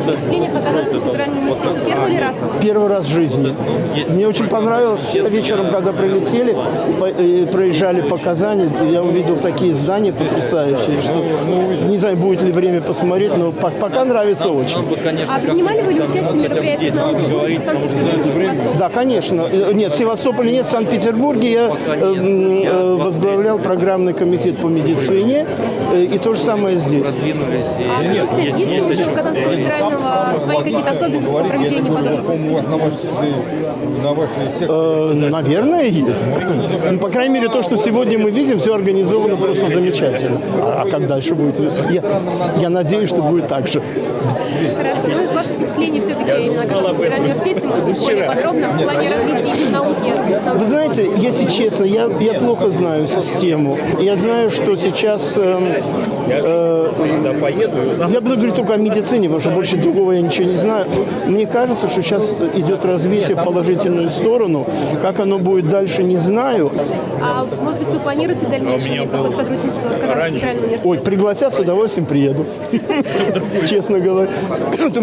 впечатлениях оказаться на федеральном университете? Первый раз? Первый раз в жизни. Мне очень понравилось. Вечером, когда прилетели, э, проезжали по Казани, я увидел такие здания потрясающие, что не знаю, будет ли время посмотреть, но пока нравится очень. А принимали вы ли участие в мероприятиях науки будущих в Санкт-Петербурге? Да, конечно. Э, нет, в Севастополе нет, в Санкт-Петербурге я э, возглавлял программный комитет по медицине, и то же самое здесь. А, есть ли уже в Казанского федерального свои какие-то особенности по проведению подобных Э, Наверное, есть. Ну, по крайней мере, то, что сегодня мы видим, все организовано просто замечательно. А, а как дальше будет? Я, я надеюсь, что будет так же. Хорошо. Ну, и ваши впечатления все-таки именно о университете, может быть, более подробно в плане развития науки. Вы знаете, если честно, я, я плохо знаю систему. Я знаю, что сейчас... эм, э, я буду говорить только о медицине, потому что больше другого я ничего не знаю. Мне кажется, что сейчас идет развитие в положительную сторону. Как оно будет дальше, не знаю. А может быть, вы планируете в дальнейшем есть какое-то сотрудничество Казанского федерального университета? Ой, пригласят, с удовольствием приеду. Честно говоря.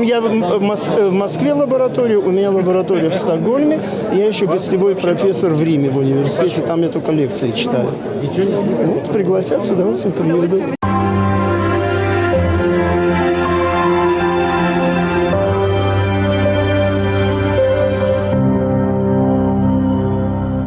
Я в Москве лабораторию, у меня лаборатория в Стокгольме. Я еще гостевой профессор в Риме в университете. Там я только лекции читаю. Вот, пригласят, с удовольствием удовольствием.